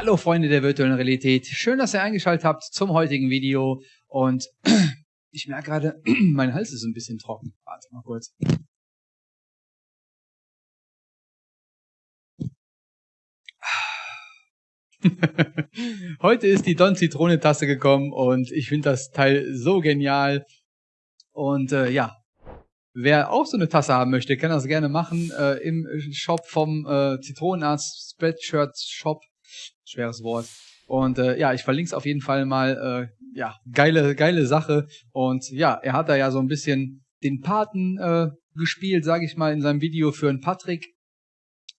Hallo Freunde der virtuellen Realität. Schön, dass ihr eingeschaltet habt zum heutigen Video. Und ich merke gerade, mein Hals ist ein bisschen trocken. Warte mal kurz. Heute ist die Don Zitrone Tasse gekommen und ich finde das Teil so genial. Und äh, ja, wer auch so eine Tasse haben möchte, kann das gerne machen äh, im Shop vom äh, Zitronenarzt Spreadshirt Shop. Schweres Wort. Und äh, ja, ich verlinke es auf jeden Fall mal. Äh, ja, geile, geile Sache. Und ja, er hat da ja so ein bisschen den Paten äh, gespielt, sage ich mal, in seinem Video für einen Patrick.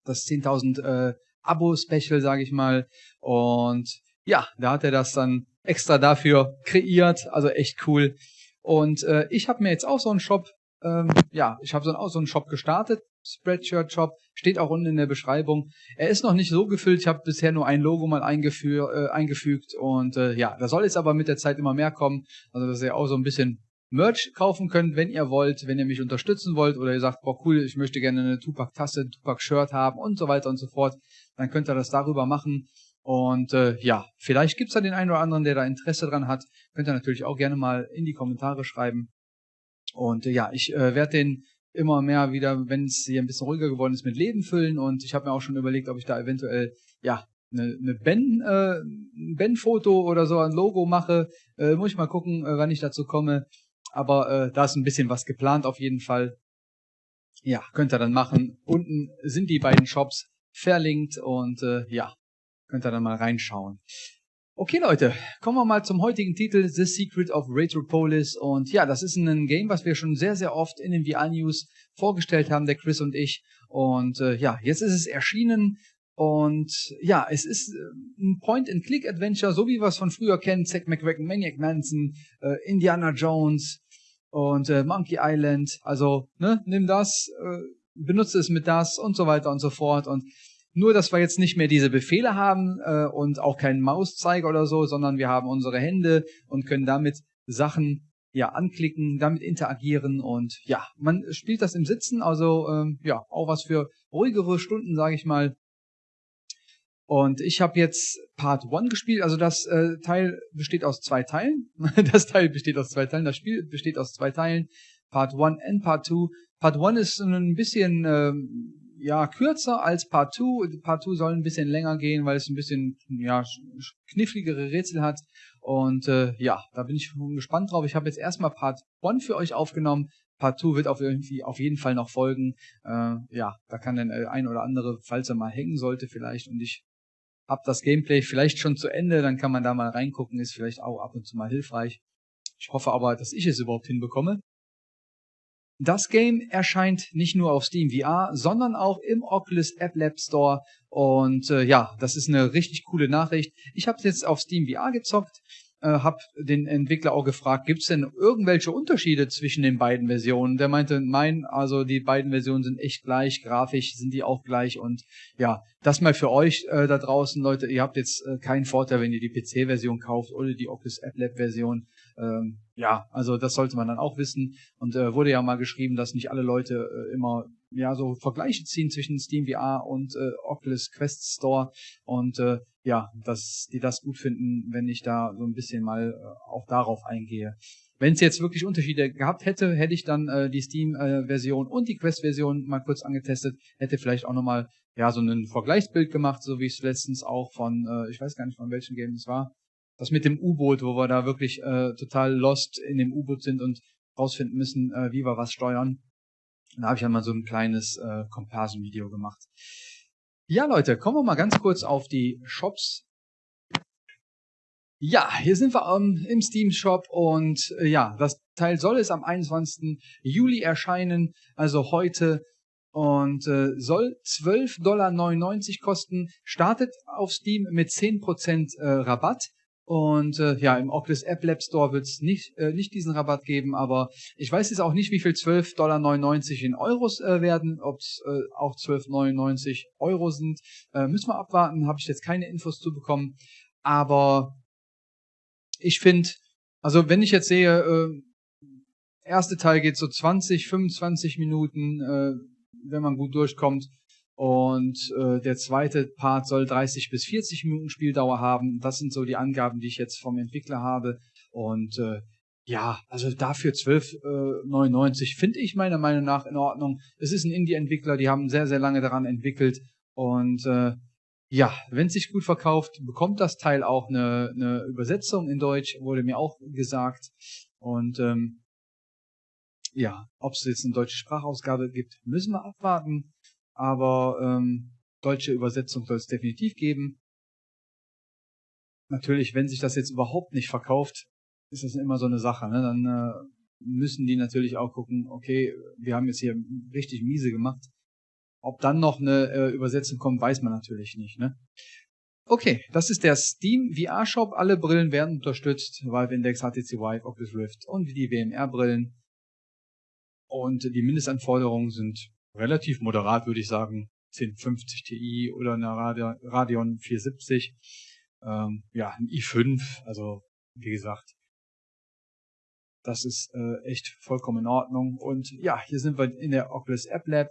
Das 10.000 äh, Abo-Special, sage ich mal. Und ja, da hat er das dann extra dafür kreiert. Also echt cool. Und äh, ich habe mir jetzt auch so einen Shop, ähm, ja, ich habe so, auch so einen Shop gestartet. Spreadshirt Shop, steht auch unten in der Beschreibung. Er ist noch nicht so gefüllt, ich habe bisher nur ein Logo mal äh, eingefügt und äh, ja, da soll jetzt aber mit der Zeit immer mehr kommen, also dass ihr auch so ein bisschen Merch kaufen könnt, wenn ihr wollt, wenn ihr mich unterstützen wollt oder ihr sagt, boah cool, ich möchte gerne eine Tupac-Tasse, ein Tupac-Shirt haben und so weiter und so fort, dann könnt ihr das darüber machen. Und äh, ja, vielleicht gibt's da den einen oder anderen, der da Interesse dran hat. Könnt ihr natürlich auch gerne mal in die Kommentare schreiben. Und äh, ja, ich äh, werde den immer mehr wieder, wenn es hier ein bisschen ruhiger geworden ist, mit Leben füllen. Und ich habe mir auch schon überlegt, ob ich da eventuell ja eine, eine Ben, äh, ein Ben-Foto oder so ein Logo mache. Äh, muss ich mal gucken, äh, wann ich dazu komme. Aber äh, da ist ein bisschen was geplant auf jeden Fall. Ja, könnt ihr dann machen. Unten sind die beiden Shops verlinkt und äh, ja, könnt ihr dann mal reinschauen. Okay Leute, kommen wir mal zum heutigen Titel The Secret of Retropolis. Und ja, das ist ein Game, was wir schon sehr, sehr oft in den VR News vorgestellt haben, der Chris und ich. Und äh, ja, jetzt ist es erschienen. Und ja, es ist äh, ein Point-and-Click-Adventure, so wie wir es von früher kennen, Zack McCracken, Maniac Manson, äh, Indiana Jones und äh, Monkey Island, also ne, nimm das, äh, benutze es mit das und so weiter und so fort. Und nur, dass wir jetzt nicht mehr diese Befehle haben äh, und auch keinen Mauszeiger oder so, sondern wir haben unsere Hände und können damit Sachen ja anklicken, damit interagieren und ja, man spielt das im Sitzen, also ähm, ja, auch was für ruhigere Stunden, sage ich mal. Und ich habe jetzt Part 1 gespielt, also das äh, Teil besteht aus zwei Teilen. das Teil besteht aus zwei Teilen, das Spiel besteht aus zwei Teilen. Part 1 und Part 2. Part 1 ist ein bisschen ähm, ja, kürzer als Part 2. Part 2 soll ein bisschen länger gehen, weil es ein bisschen ja, kniffligere Rätsel hat. Und äh, ja, da bin ich gespannt drauf. Ich habe jetzt erstmal Part 1 für euch aufgenommen. Part 2 wird auf, irgendwie, auf jeden Fall noch folgen. Äh, ja, da kann dann äh, ein oder andere, falls er mal hängen sollte vielleicht und ich habe das Gameplay vielleicht schon zu Ende, dann kann man da mal reingucken, ist vielleicht auch ab und zu mal hilfreich. Ich hoffe aber, dass ich es überhaupt hinbekomme. Das Game erscheint nicht nur auf Steam VR, sondern auch im Oculus App Lab Store. Und äh, ja, das ist eine richtig coole Nachricht. Ich habe es jetzt auf Steam VR gezockt, äh, habe den Entwickler auch gefragt, gibt es denn irgendwelche Unterschiede zwischen den beiden Versionen? Der meinte, nein, also die beiden Versionen sind echt gleich, grafisch sind die auch gleich. Und ja, das mal für euch äh, da draußen, Leute, ihr habt jetzt äh, keinen Vorteil, wenn ihr die PC-Version kauft oder die Oculus App Lab Version. Ähm, ja, also das sollte man dann auch wissen. Und äh, wurde ja mal geschrieben, dass nicht alle Leute äh, immer ja so Vergleiche ziehen zwischen Steam VR und äh, Oculus Quest Store und äh, ja, dass die das gut finden, wenn ich da so ein bisschen mal äh, auch darauf eingehe. Wenn es jetzt wirklich Unterschiede gehabt hätte, hätte ich dann äh, die Steam-Version äh, und die Quest-Version mal kurz angetestet, hätte vielleicht auch nochmal ja so ein Vergleichsbild gemacht, so wie ich es letztens auch von, äh, ich weiß gar nicht von welchem Game es war, das mit dem U-Boot, wo wir da wirklich äh, total lost in dem U-Boot sind und rausfinden müssen, äh, wie wir was steuern. Da habe ich ja mal so ein kleines äh, Comparison-Video gemacht. Ja, Leute, kommen wir mal ganz kurz auf die Shops. Ja, hier sind wir ähm, im Steam Shop und äh, ja, das Teil soll es am 21. Juli erscheinen, also heute und äh, soll 12,99 Dollar kosten, startet auf Steam mit 10% äh, Rabatt und äh, ja, im Oculus App Lab Store wird es nicht, äh, nicht diesen Rabatt geben, aber ich weiß jetzt auch nicht, wie viel 12,99 Dollar in Euros äh, werden, ob es äh, auch 12,99 Euro sind. Äh, müssen wir abwarten, habe ich jetzt keine Infos zu bekommen. Aber ich finde, also wenn ich jetzt sehe, äh, erste Teil geht so 20, 25 Minuten, äh, wenn man gut durchkommt. Und äh, der zweite Part soll 30 bis 40 Minuten Spieldauer haben. Das sind so die Angaben, die ich jetzt vom Entwickler habe. Und äh, ja, also dafür 12,99 äh, finde ich meiner Meinung nach in Ordnung. Es ist ein Indie-Entwickler, die haben sehr, sehr lange daran entwickelt. Und äh, ja, wenn es sich gut verkauft, bekommt das Teil auch eine, eine Übersetzung in Deutsch, wurde mir auch gesagt. Und ähm, ja, ob es jetzt eine deutsche Sprachausgabe gibt, müssen wir abwarten. Aber ähm, deutsche Übersetzung soll es definitiv geben. Natürlich, wenn sich das jetzt überhaupt nicht verkauft, ist das immer so eine Sache. Ne? Dann äh, müssen die natürlich auch gucken, okay, wir haben jetzt hier richtig miese gemacht. Ob dann noch eine äh, Übersetzung kommt, weiß man natürlich nicht. Ne? Okay, das ist der Steam VR Shop. Alle Brillen werden unterstützt. Valve Index, HTC Vive, Oculus Rift und die WMR Brillen. Und die Mindestanforderungen sind relativ moderat, würde ich sagen. 1050 Ti oder eine Radeon 470. Ähm, ja, ein i5, also wie gesagt, das ist äh, echt vollkommen in Ordnung. Und ja, hier sind wir in der Oculus App Lab.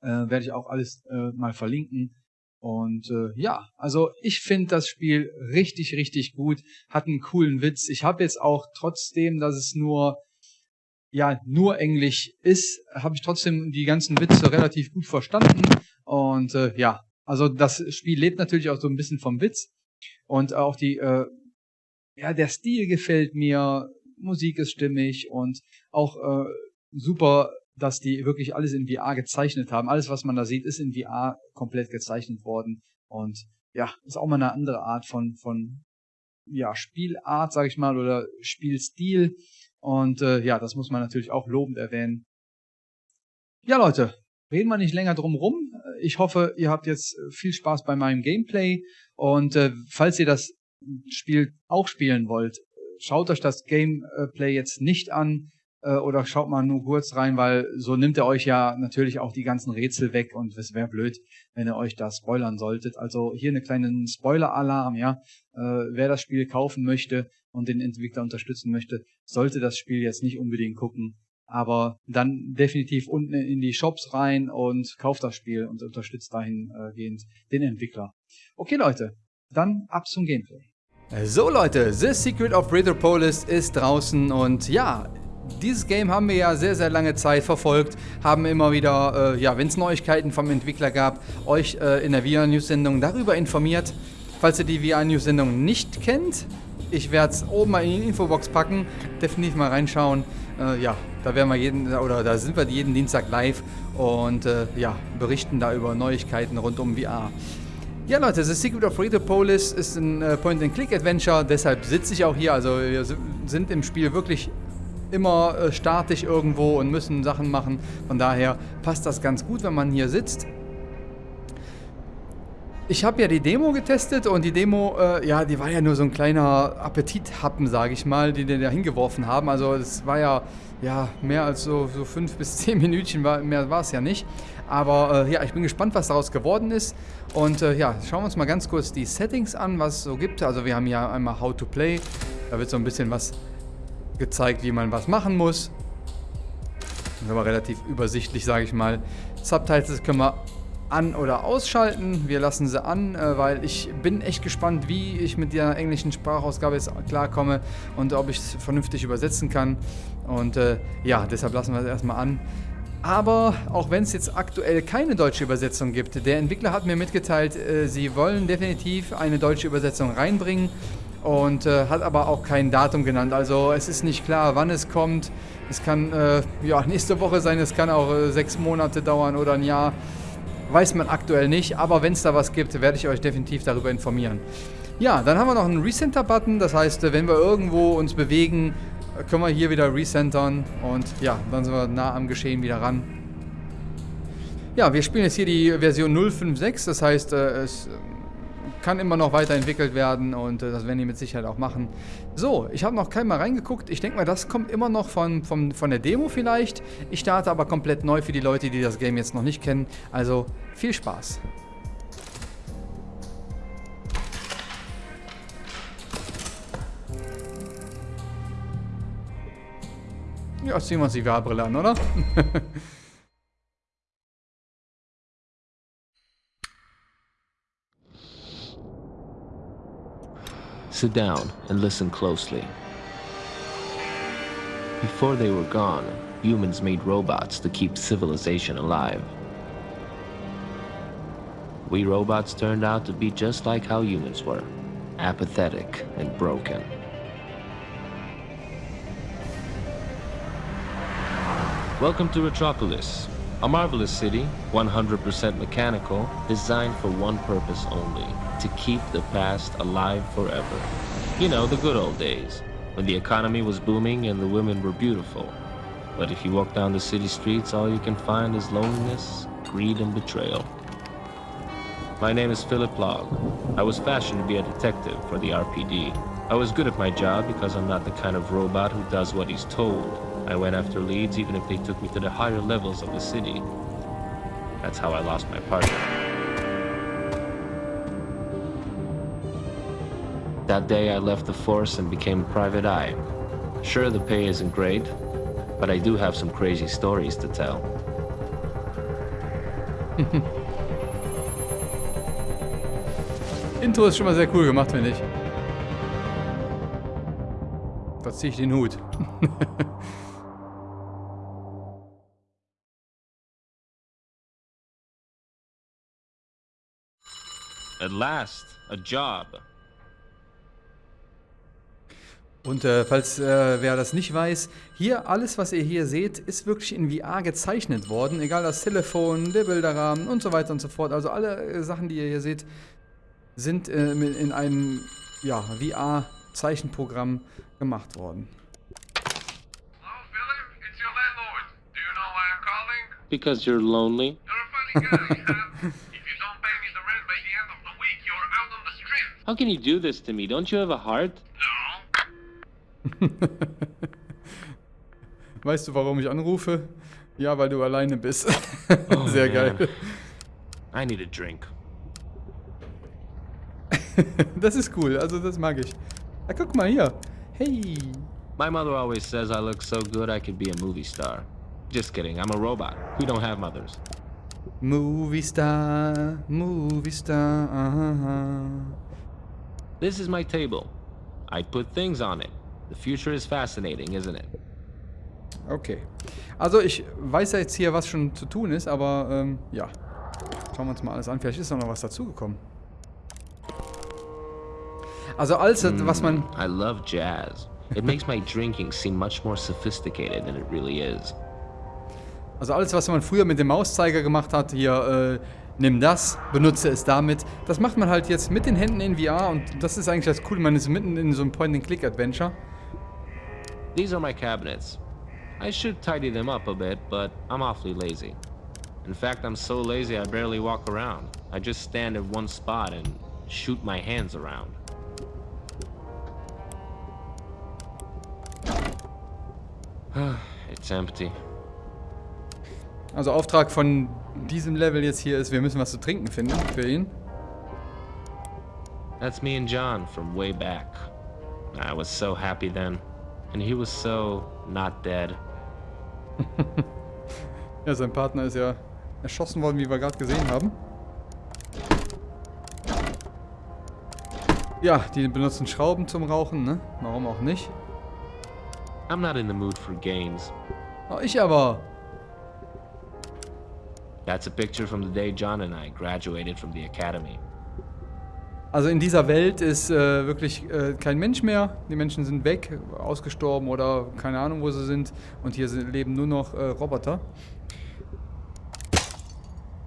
Äh, Werde ich auch alles äh, mal verlinken. Und äh, ja, also ich finde das Spiel richtig, richtig gut. Hat einen coolen Witz. Ich habe jetzt auch trotzdem, dass es nur ja nur Englisch ist, habe ich trotzdem die ganzen Witze relativ gut verstanden. Und äh, ja, also das Spiel lebt natürlich auch so ein bisschen vom Witz. Und auch die, äh, ja, der Stil gefällt mir, Musik ist stimmig und auch äh, super, dass die wirklich alles in VR gezeichnet haben. Alles, was man da sieht, ist in VR komplett gezeichnet worden. Und ja, ist auch mal eine andere Art von, von ja, Spielart, sag ich mal, oder Spielstil. Und äh, ja, das muss man natürlich auch lobend erwähnen. Ja, Leute, reden wir nicht länger drum rum. Ich hoffe, ihr habt jetzt viel Spaß bei meinem Gameplay. Und äh, falls ihr das Spiel auch spielen wollt, schaut euch das Gameplay jetzt nicht an äh, oder schaut mal nur kurz rein, weil so nimmt er euch ja natürlich auch die ganzen Rätsel weg und es wäre blöd, wenn ihr euch da spoilern solltet. Also hier eine kleinen Spoiler-Alarm, ja. Äh, wer das Spiel kaufen möchte, und den Entwickler unterstützen möchte, sollte das Spiel jetzt nicht unbedingt gucken. Aber dann definitiv unten in die Shops rein und kauft das Spiel und unterstützt dahingehend den Entwickler. Okay Leute, dann ab zum Gameplay. So Leute, The Secret of Retropolis ist draußen und ja, dieses Game haben wir ja sehr, sehr lange Zeit verfolgt, haben immer wieder, äh, ja, wenn es Neuigkeiten vom Entwickler gab, euch äh, in der VR-News-Sendung darüber informiert. Falls ihr die VR-News-Sendung nicht kennt, ich werde es oben mal in die Infobox packen. Definitiv mal reinschauen. Äh, ja, da werden wir jeden, oder da sind wir jeden Dienstag live und äh, ja, berichten da über Neuigkeiten rund um VR. Ja Leute, The Secret of Retopolis ist ein äh, Point-and-Click-Adventure, deshalb sitze ich auch hier. Also wir sind im Spiel wirklich immer äh, statisch irgendwo und müssen Sachen machen. Von daher passt das ganz gut, wenn man hier sitzt. Ich habe ja die Demo getestet und die Demo, äh, ja, die war ja nur so ein kleiner Appetithappen, sage ich mal, die die da hingeworfen haben. Also es war ja, ja mehr als so, so fünf bis zehn Minütchen, war, mehr war es ja nicht. Aber äh, ja, ich bin gespannt, was daraus geworden ist. Und äh, ja, schauen wir uns mal ganz kurz die Settings an, was es so gibt. Also wir haben hier einmal How to Play. Da wird so ein bisschen was gezeigt, wie man was machen muss. Das ist aber relativ übersichtlich, sage ich mal. Subtitles können wir an- oder ausschalten. Wir lassen sie an, äh, weil ich bin echt gespannt, wie ich mit der englischen Sprachausgabe jetzt klarkomme und ob ich es vernünftig übersetzen kann. Und äh, ja, deshalb lassen wir es erstmal an. Aber auch wenn es jetzt aktuell keine deutsche Übersetzung gibt, der Entwickler hat mir mitgeteilt, äh, sie wollen definitiv eine deutsche Übersetzung reinbringen und äh, hat aber auch kein Datum genannt. Also es ist nicht klar, wann es kommt. Es kann äh, ja, nächste Woche sein, es kann auch äh, sechs Monate dauern oder ein Jahr. Weiß man aktuell nicht, aber wenn es da was gibt, werde ich euch definitiv darüber informieren. Ja, dann haben wir noch einen Recenter-Button, das heißt, wenn wir irgendwo uns bewegen, können wir hier wieder recentern und ja, dann sind wir nah am Geschehen wieder ran. Ja, wir spielen jetzt hier die Version 056, das heißt, äh, es kann immer noch weiterentwickelt werden und äh, das werden die mit Sicherheit auch machen. So, ich habe noch kein Mal reingeguckt. Ich denke mal, das kommt immer noch von, von, von der Demo vielleicht. Ich starte aber komplett neu für die Leute, die das Game jetzt noch nicht kennen. Also viel Spaß. Ja, ziehen wir uns die VR-Brille an, oder? Sit down and listen closely. Before they were gone, humans made robots to keep civilization alive. We robots turned out to be just like how humans were apathetic and broken. Welcome to Retropolis, a marvelous city, 100% mechanical, designed for one purpose only to keep the past alive forever. You know, the good old days, when the economy was booming and the women were beautiful. But if you walk down the city streets, all you can find is loneliness, greed, and betrayal. My name is Philip Log. I was fashioned to be a detective for the RPD. I was good at my job because I'm not the kind of robot who does what he's told. I went after leads even if they took me to the higher levels of the city. That's how I lost my partner. That day I left the force and became a private eye. Sure, the pay isn't great, but I do have some crazy stories to tell. Intro ist schon mal sehr cool gemacht, finde ich. Da ziehe ich den Hut. At last, a job. Und äh, falls äh, wer das nicht weiß, hier alles, was ihr hier seht, ist wirklich in VR gezeichnet worden. Egal das Telefon, der Bilderrahmen und so weiter und so fort. Also alle äh, Sachen, die ihr hier seht, sind äh, in einem ja, VR-Zeichenprogramm gemacht worden. Hello, Philip. It's your landlord. Do you know why I'm calling? Because you're lonely? You're a funny guy, huh? If you don't pay me the rent by the end of the week, you're out on the street. How can you do this to me? Don't you have a heart? Weißt du, warum ich anrufe? Ja, weil du alleine bist. Sehr geil. I need a drink. Das ist cool, also das mag ich. Ah, guck mal hier. Hey. My mother always says I look so good I could be a movie star. Just kidding, I'm a robot. We don't have mothers. Movie Star, Movie Star. Aha. This is my table. I put things on it. The future is fascinating, isn't it? Okay. Also ich weiß ja jetzt hier, was schon zu tun ist, aber ähm, ja. Schauen wir uns mal alles an. Vielleicht ist noch was dazugekommen. Also alles, was man... I love jazz. It makes my drinking seem much more sophisticated than it really is. Also alles, was man früher mit dem Mauszeiger gemacht hat, hier, äh, nimm das, benutze es damit. Das macht man halt jetzt mit den Händen in VR und das ist eigentlich das Coole. Man ist mitten in so einem Point-and-Click-Adventure. These are my cabinets. I should tidy them up a bit, but I'm awfully lazy. In fact, I'm so lazy I barely walk around. I just stand in one spot and shoot my hands around. it's empty. Also Auftrag von diesem Level jetzt hier ist, wir müssen was zu trinken finden für ihn. That's me and John from way back. I was so happy then. And he was so not dead. Ja, sein Partner ist ja erschossen worden, wie wir gerade gesehen haben. Ja, die benutzen Schrauben zum Rauchen, ne? Warum auch nicht? I'm not in the mood for games. Oh, ich aber. That's a picture from the day John and I graduated from the academy. Also in dieser Welt ist äh, wirklich äh, kein Mensch mehr. Die Menschen sind weg, ausgestorben oder keine Ahnung, wo sie sind. Und hier sind, leben nur noch äh, Roboter.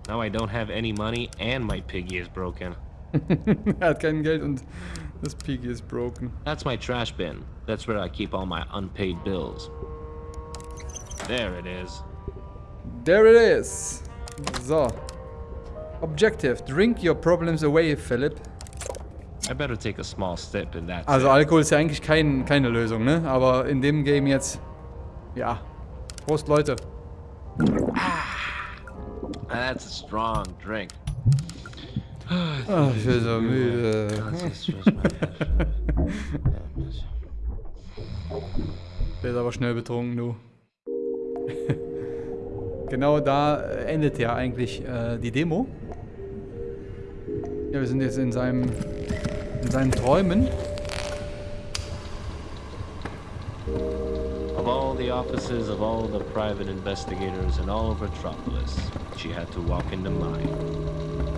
Now I don't have any money and my piggy is broken. er hat kein Geld und das Piggy ist broken. That's my trash bin. That's where I keep all my unpaid bills. There it is. There it is. So. Objective. Drink your problems away, Philip. Also. Alkohol ist ja eigentlich kein, keine Lösung, ne? Aber in dem Game jetzt... Ja. Prost, Leute. That's a strong drink. Ach, ich bin so müde. Der ist aber schnell betrunken, du. genau da äh, endet ja eigentlich äh, die Demo. Ja, wir sind jetzt in seinem in seinen Träumen. Of all the offices of all the private investigators in all of Metropolis, she had to walk into mine.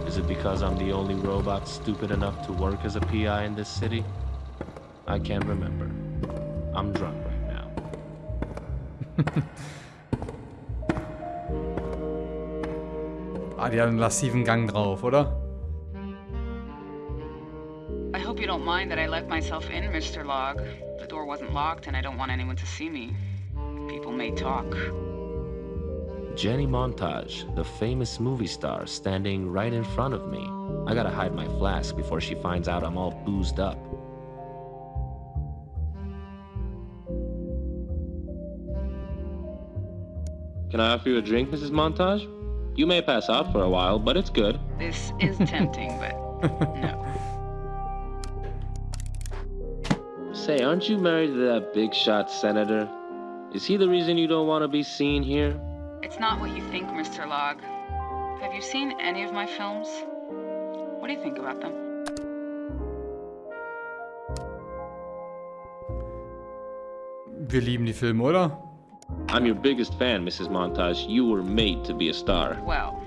Is it because I'm the only robot stupid enough to work as a PI in this city? I can't remember. I'm drunk right now. Ah, die hat einen lassiven Gang drauf, oder? Don't mind that I let myself in, Mr. Log. The door wasn't locked and I don't want anyone to see me. People may talk. Jenny Montage, the famous movie star, standing right in front of me. I gotta hide my flask before she finds out I'm all boozed up. Can I offer you a drink, Mrs. Montage? You may pass out for a while, but it's good. This is tempting, but no. Say, aren't you married to that big shot senator? Is he the reason you don't want to be seen here? It's not what you think, Mr. Log. Have you seen any of my films? What do you think about them? Wir lieben die Filme, oder? I'm your biggest fan, Mrs. Montage. You were made to be a star. Well,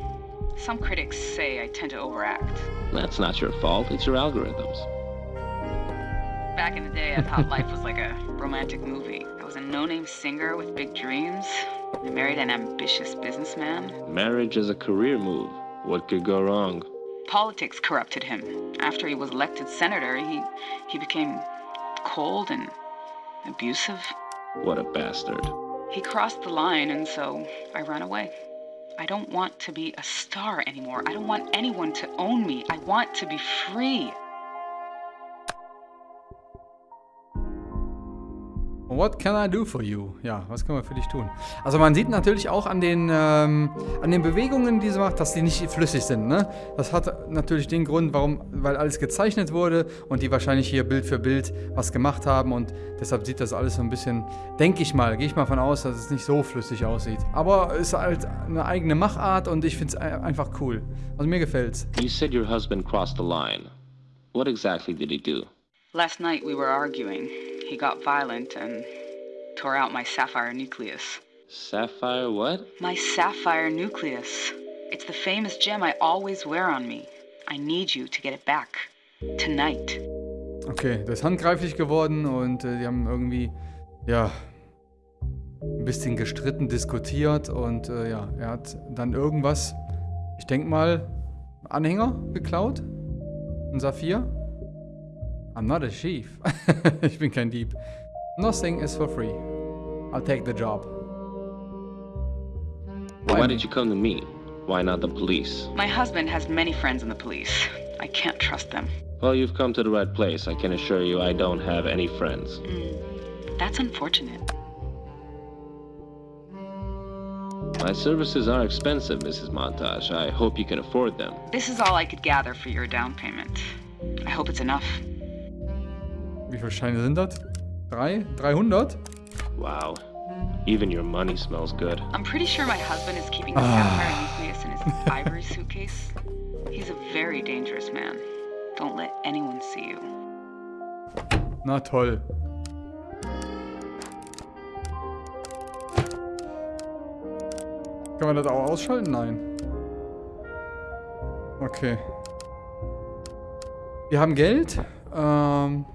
some critics say I tend to overact. That's not your fault, it's your algorithms. Back in the day, I thought life was like a romantic movie. I was a no-name singer with big dreams. I married an ambitious businessman. Marriage is a career move. What could go wrong? Politics corrupted him. After he was elected senator, he he became cold and abusive. What a bastard. He crossed the line, and so I ran away. I don't want to be a star anymore. I don't want anyone to own me. I want to be free. What can I do for you? Ja, was können wir für dich tun? Also man sieht natürlich auch an den, ähm, an den Bewegungen, die sie macht, dass die nicht flüssig sind. Ne? Das hat natürlich den Grund, warum, weil alles gezeichnet wurde und die wahrscheinlich hier Bild für Bild was gemacht haben und deshalb sieht das alles so ein bisschen, denke ich mal, gehe ich mal von aus, dass es nicht so flüssig aussieht. Aber es ist halt eine eigene Machart und ich finde es einfach cool. Also mir gefällt's. You said your husband crossed the line. What exactly did he do? Last night we were arguing. He got violent and tore out my sapphire nucleus. Sapphire what? My sapphire nucleus. It's the famous gem I always wear on me. I need you to get it back. Tonight. Okay, das ist handgreiflich geworden und äh, die haben irgendwie, ja, ein bisschen gestritten, diskutiert und äh, ja, er hat dann irgendwas, ich denke mal, Anhänger geklaut. Ein Saphir. I'm not a thief. ich bin kein Dieb. Nothing is for free. I'll take the job. Well, why did you come to me? Why not the police? My husband has many friends in the police. I can't trust them. Well, you've come to the right place. I can assure you I don't have any friends. Mm, that's unfortunate. My services are expensive, Mrs. Montage. I hope you can afford them. This is all I could gather for your down payment. I hope it's enough. Wie viele Scheine sind das? Drei? 300? Wow. Even your money smells good. I'm pretty sure my husband is keeping the sapphire nucleus in his ivory suitcase. He's a very dangerous man. Don't let anyone see you. Na toll. Kann man das auch ausschalten? Nein. Okay. Wir haben Geld. Ähm.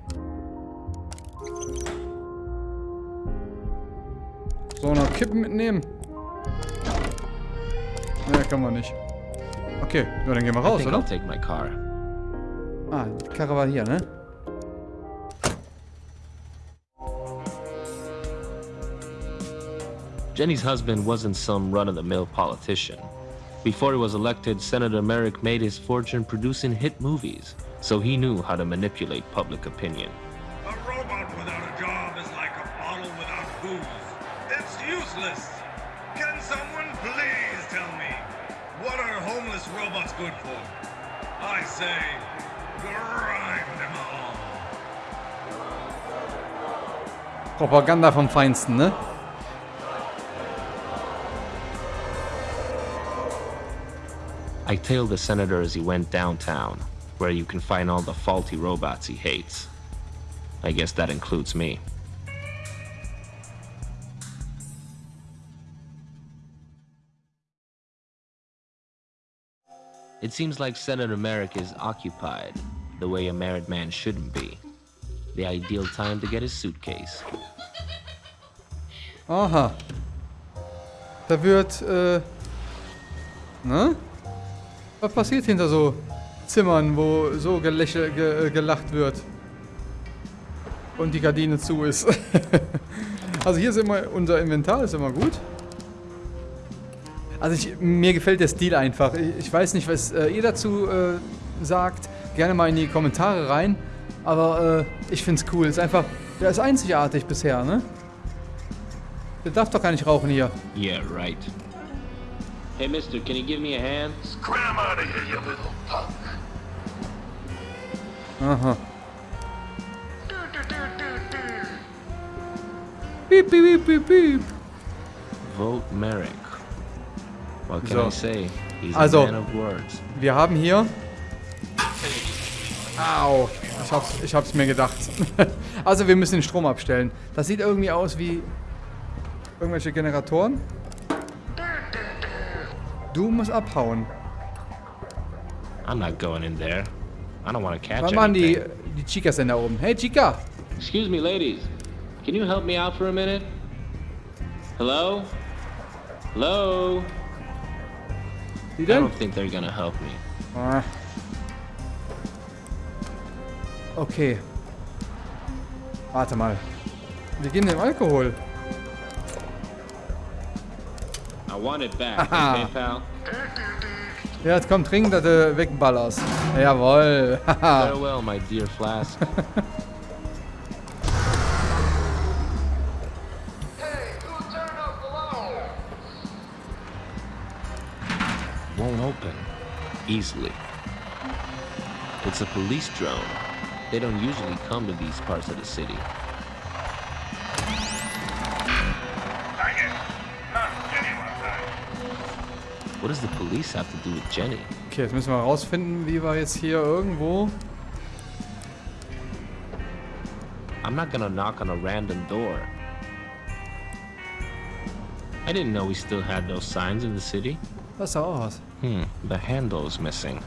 So, noch Kippen mitnehmen. Ne, kann man nicht. Okay, ja, dann gehen wir raus, oder? I'll take my car. Ah, die Karre war hier, ne? Jenny's husband wasn't some run-of-the-mill politician. Before he was elected, Senator Merrick made his fortune producing hit movies, so he knew how to manipulate public opinion. Good for? I say, grind them all. Propaganda vom Feinsten, ne? I tailed the senator as he went downtown, where you can find all the faulty robots he hates. I guess that includes me. It seems like Senator Merrick is occupied, the way a married man shouldn't be. The ideal time to get his suitcase. Aha. Da wird, äh... Ne? Was passiert hinter so Zimmern, wo so gelächel, ge, gelacht wird? Und die Gardine zu ist. also hier ist immer, unser Inventar ist immer gut. Also ich, mir gefällt der Stil einfach. Ich, weiß nicht, was äh, ihr dazu äh, sagt. Gerne mal in die Kommentare rein. Aber äh, ich finde es cool. Ist einfach, der ist einzigartig bisher, ne? Der darf doch gar nicht rauchen hier. Yeah, right. Hey, mister, can you give me a hand? Scram out of here, you little punk. Aha. Piep, piep, piep, piep, piep. Vote Merrick. What can So. I say? He's Also- a man of words. Wir haben hier... Au. Ich hab's, ich hab's mir gedacht. also wir müssen den Strom abstellen. Das sieht irgendwie aus wie... Irgendwelche Generatoren. Du musst abhauen. I'm not going in there. I don't want to catch Was machen die, die Chicas denn da oben? Hey Chica! Excuse me, ladies. Can you help me out for a minute? Hello? Hello? Die I don't think they're gonna help me. Ah. Okay. Warte mal. Wir gehen dem Alkohol. I want it back, Haha. okay, pal? Ja, jetzt komm, trink, dass du wegballerst. Jawohl. Haha. Farewell, my dear flask. easily. It's a police drone. They don't usually come to these parts of the city. Dang it. Not anyone time. What does the police have to do with Jenny? Okay, jetzt müssen wir rausfinden, wie wir jetzt hier irgendwo... I'm not gonna knock on a random door. I didn't know we still had those signs in the city. Auch aus. Hmm, the handle is missing.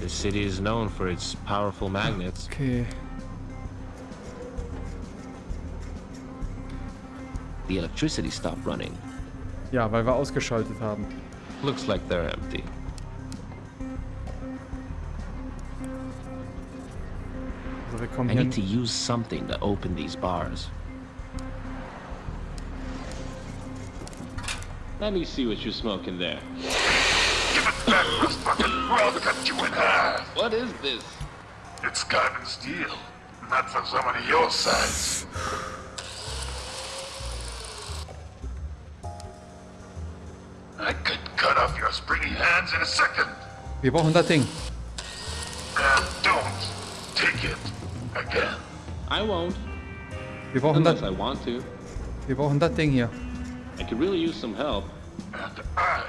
The city is known for its powerful magnets. Okay. The electricity stopped running. Ja, weil wir ausgeschaltet haben. Looks like they're empty. Also wir kommen I hier... need to use something to open these bars. Let me see what you're smoking there. Give it back, motherfucker, cut you in half. What is this? It's carbon steel. Not for someone of your size. I could cut off your springy hands in a second. Wir brauchen das Ding. And don't take it again. I won't, Wir brauchen das... unless I want to. Wir brauchen das Ding hier. I could really use some help. And I could use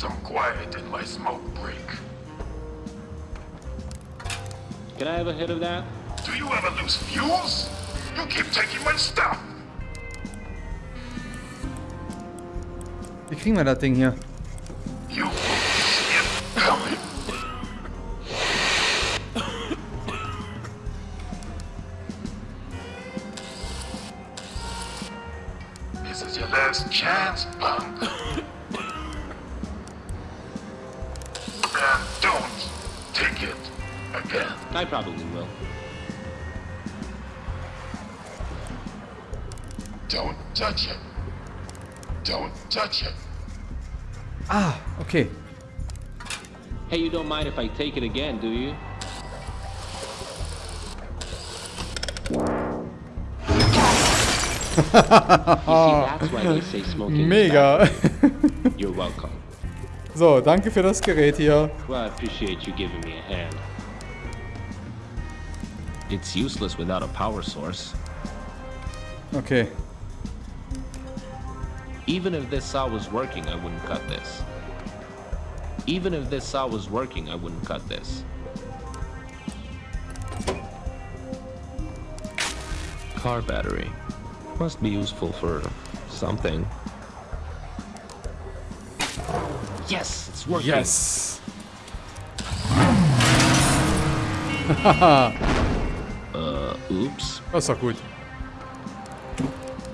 some quiet in my smoke break. Can I have a hit of that? Do you ever lose fuse? You keep taking my stuff. Wie kriegen wir das Ding hier? If I take it again, do you? you see, that's why they say smoking Mega. You're welcome. So, danke für das Gerät hier. Well, I appreciate you giving me a hand. It's useless without a power source. Okay. Even if this saw was working, I wouldn't cut this. Even if this saw was working, I wouldn't cut this. Car battery. Must be useful for something. Yes, it's working. Yes. Uh, oops. Ist doch gut.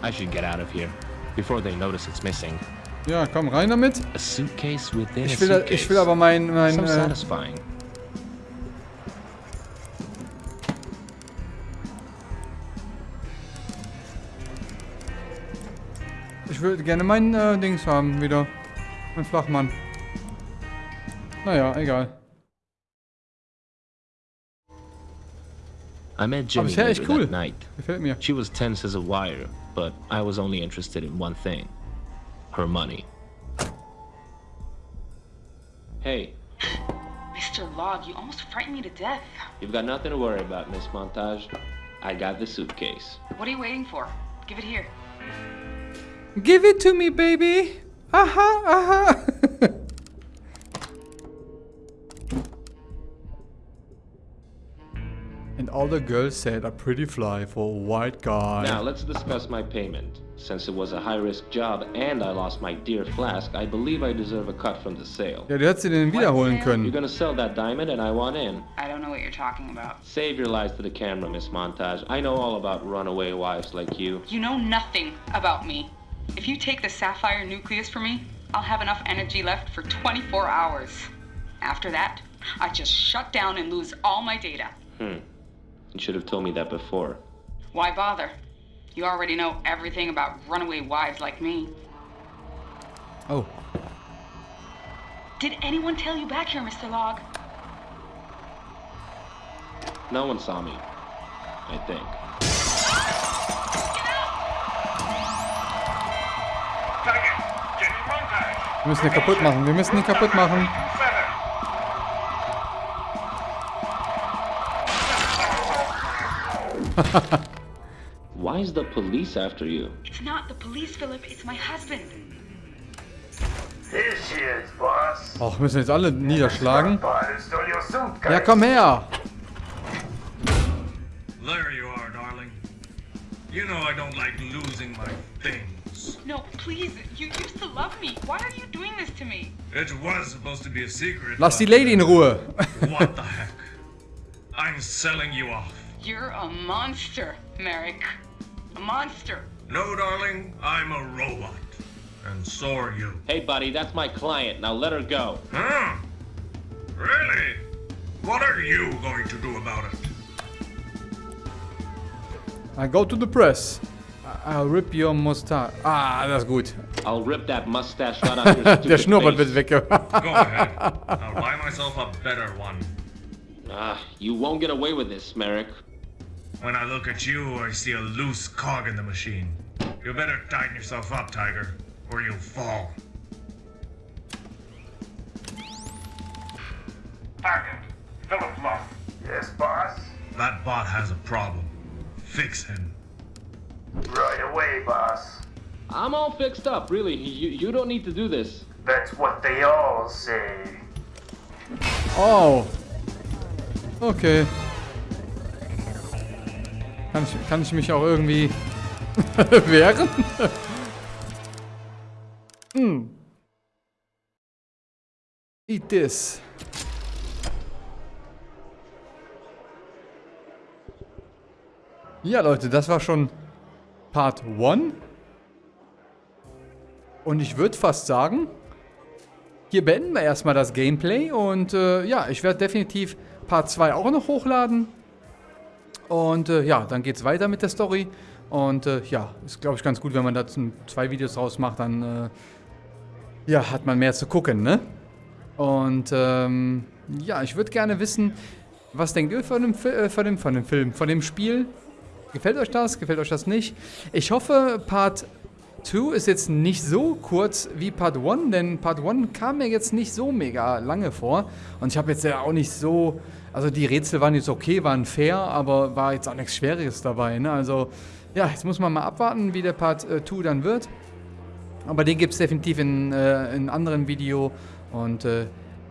I should get out of here before they notice it's missing. Ja, komm rein damit. Ich will, ich will aber mein, mein äh, ich würde gerne mein äh, Dings haben wieder. Mein Flachmann. Naja, egal. I met Jimmy later cool. that night. Gefällt mir. She was tense as a wire, but I was only interested in one thing. Her money. Hey, Mr. Log, you almost frightened me to death. you've got nothing to worry about, Miss Montage. I got the suitcase. What are you waiting for? Give it here. Give it to me, baby. Aha, aha. all the girls said are pretty fly for a white guy. Now, let's discuss my payment. Since it was a high-risk job and I lost my dear flask, I believe I deserve a cut from the sale. Ja, du hättest sie den wiederholen sale? You're gonna sell that diamond and I want in. I don't know what you're talking about. Save your lies to the camera, Miss Montage. I know all about runaway wives like you. You know nothing about me. If you take the sapphire nucleus from me, I'll have enough energy left for 24 hours. After that, I just shut down and lose all my data. Hmm. You should have told me that before. Why bother? You already know everything about runaway wives like me. Oh. Did anyone tell you back here, Mr. Log? No one saw me. I think. Target, Jenny Montage. Wir müssen ihn kaputt machen. Wir müssen ihn kaputt machen. Why is the police after you? It's not the police, Philip. It's my husband. She is, boss. Och, müssen jetzt alle niederschlagen. Ja, komm her. There you are, darling. You know I don't like losing my things. No, please. You used to love me. Why are you doing this to me? It was supposed to be a secret. Lass die Lady in Ruhe. What the heck? I'm selling you off. You're a monster, Merrick. A monster. No, darling, I'm a robot. And so are you. Hey, buddy, that's my client. Now let her go. Huh? Really? What are you going to do about it? I go to the press. I- I'll rip your mustache. Ah, that's good. I'll rip that mustache right off your stupid Der Schnurrbart face. wird weg. Go ahead. I'll buy myself a better one. Ah, you won't get away with this, Merrick. When I look at you, I see a loose cog in the machine. You better tighten yourself up, Tiger, or you'll fall. Target, Philip Love. Yes, boss. That bot has a problem. Fix him. Right away, boss. I'm all fixed up, really. You, you don't need to do this. That's what they all say. Oh. Okay. Kann ich, kann ich mich auch irgendwie wehren? hm. Eat this. Ja, Leute, das war schon Part 1. Und ich würde fast sagen, hier beenden wir erstmal das Gameplay und äh, ja, ich werde definitiv Part 2 auch noch hochladen. Und äh, ja, dann geht es weiter mit der Story. Und äh, ja, ist glaube ich ganz gut, wenn man da zwei Videos draus macht, dann äh, ja, hat man mehr zu gucken, ne? Und ähm, ja, ich würde gerne wissen, was denkt ihr von dem, äh, von, dem, von dem Film, von dem Spiel? Gefällt euch das? Gefällt euch das nicht? Ich hoffe, Part 2 ist jetzt nicht so kurz wie Part 1, denn Part 1 kam mir jetzt nicht so mega lange vor. Und ich habe jetzt ja auch nicht so. Also die Rätsel waren jetzt okay, waren fair, aber war jetzt auch nichts Schweres dabei. Ne? Also ja, jetzt muss man mal abwarten, wie der Part 2 dann wird. Aber den gibt es definitiv in, äh, anderen Video. Und äh,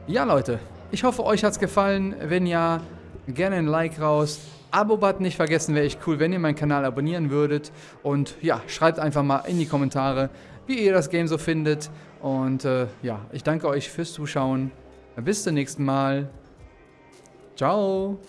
ja, Leute, ich hoffe, euch hat es gefallen. Wenn ja, gerne ein Like raus. Abo-Button nicht vergessen, wäre echt cool, wenn ihr meinen Kanal abonnieren würdet. Und ja, schreibt einfach mal in die Kommentare, wie ihr das Game so findet. Und äh, ja, ich danke euch fürs Zuschauen. Bis zum nächsten Mal. Ciao.